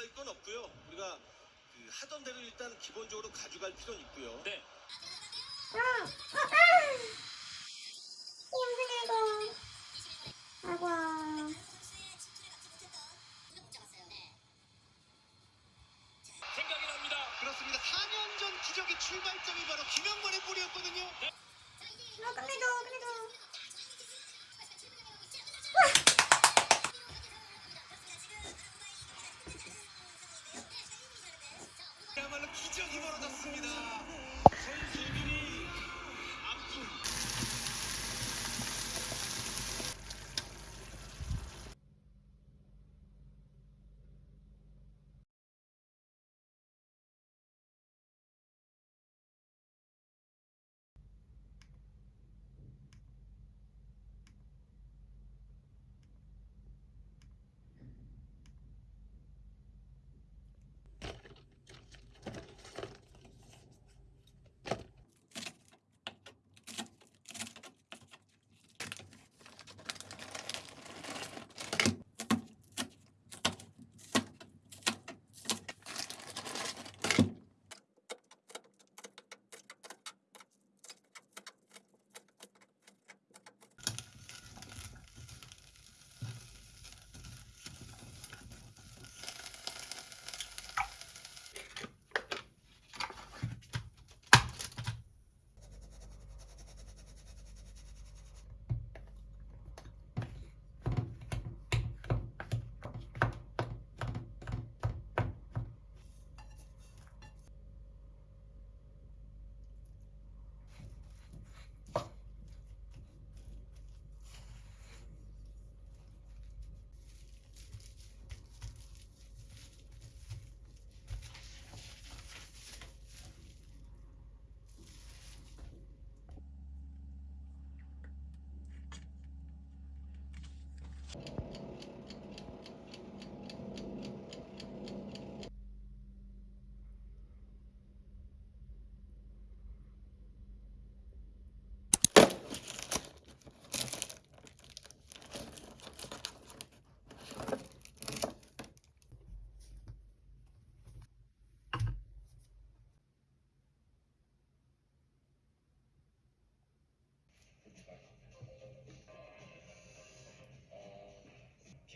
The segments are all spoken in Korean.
급할 건 없고요. 우리가 그 하던 대로 일단 기본적으로 가져갈 필요는 있고요. 네. 아이고. 생각이 납니다. 그렇습니다. 4년 전 기적의 출발점이 바로 김영만의 볼이었거든요. 아, 끝내줘, 끝내줘.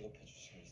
비겁해 주시겠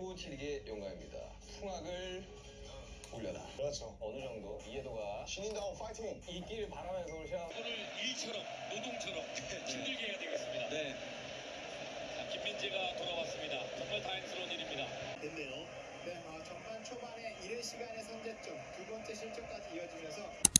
추우치리게 용감입니다. 풍악을 올려라. 그렇죠. 어느 정도 이해도가 신인다운 파이팅! 있기를 바라면서 오늘 시작. 오늘 일처럼 노동처럼 힘들게 해야 되겠습니다. 네. 자, 김민재가 돌아왔습니다. 정말 다행스러운 일입니다. 됐네요. 네, 어, 전반 초반에 이른 시간에 선제점, 두 번째 실점까지 이어지면서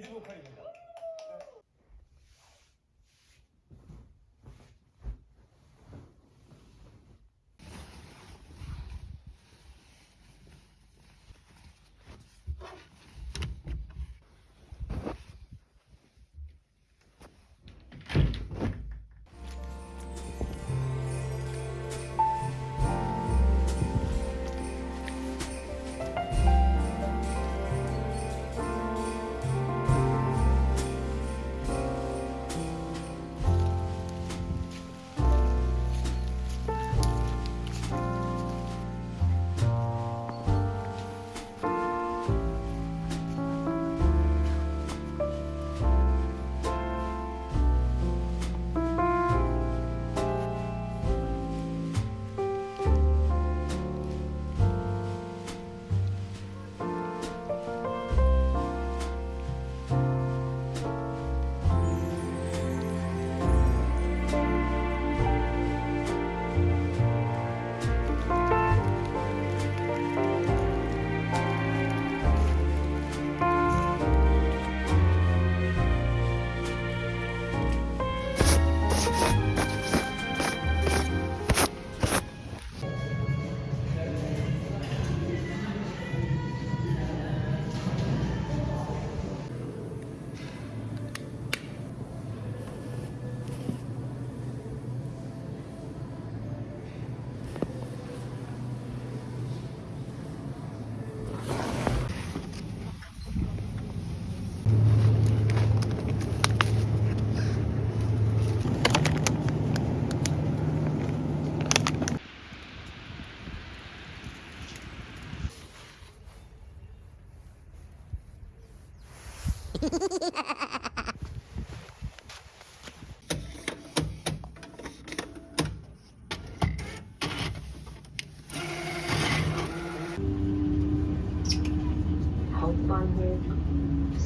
이두목판입니다.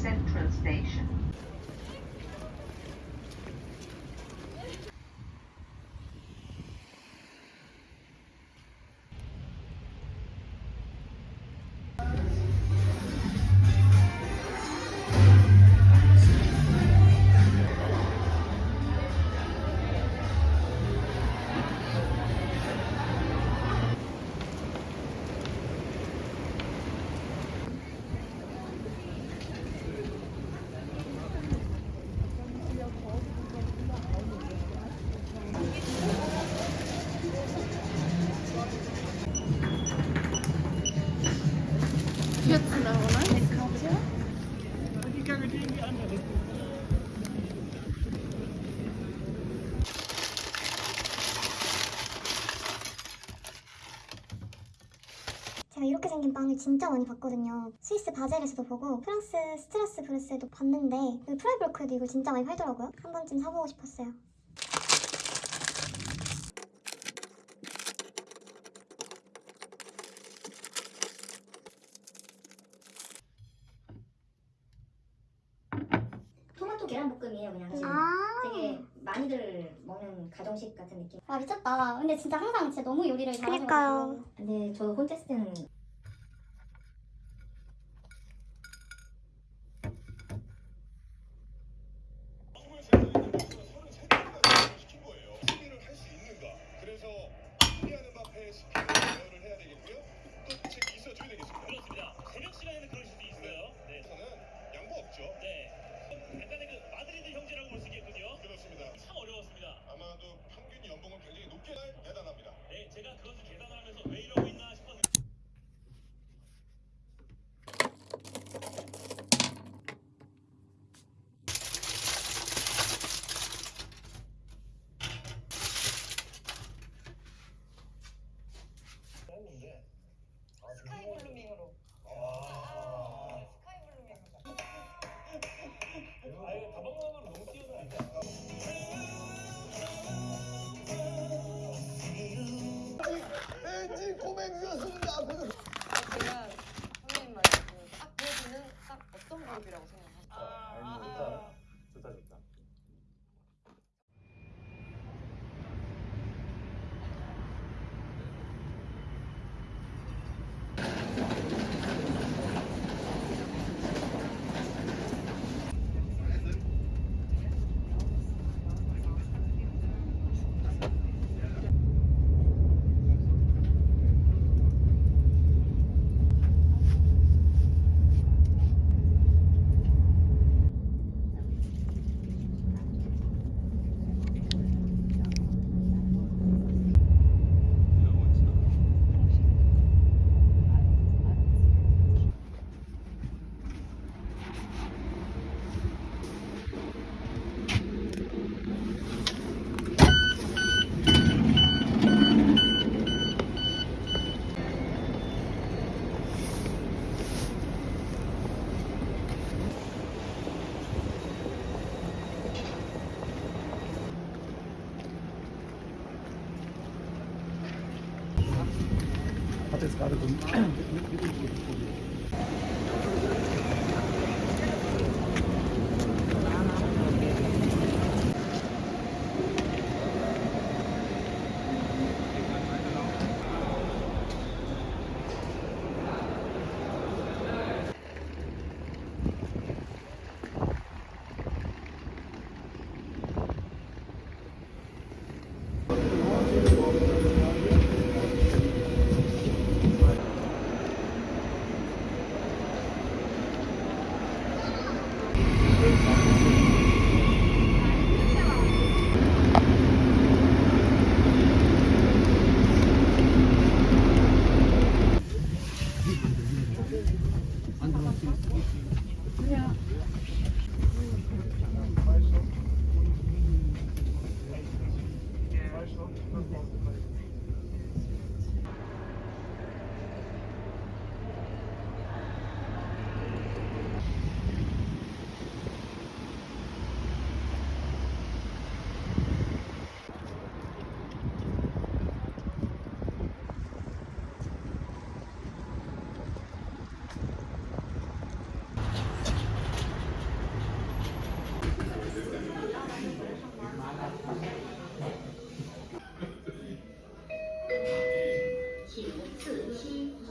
Central Station. 생긴 빵을 진짜 많이 봤거든요. 스위스 바젤에서도 보고 프랑스 스트라스부르스에도 봤는데 여기 프라이브르크에도 이거 진짜 많이 팔더라고요. 한 번쯤 사보고 싶었어요. 토마토 계란볶음이에요 그냥 지금 아, 되게 많이들 먹는 가정식 같은 느낌 와 미쳤다. 근데 진짜 항상 진짜 너무 요리를 잘하셔가지고. 그러니까요. 근데 저 혼자 있을 때는 시킨 거예요. 승리를 할 수 있는가? 그래서 승리하는 앞에 스피드 대응을 해야 되겠고요. 또 책이 있어줘야 되겠습니다. 그렇습니다. 새벽 시간에는 그럴 수도 있어요. 네. 저는 양보 없죠. 네. 약간의 그 마드리드 형제라고 볼 수 있겠군요. 그렇습니다. 참 어려웠습니다. 아마도 평균 연봉은 굉장히 높게 날 대단합니다. 네, 제가 그것을 계산을 하면서 왜 이러고 있나 싶어서. 스카이 블루밍으로. hat jetzt gerade so ein mit, mit, mit, mit, mit, mit.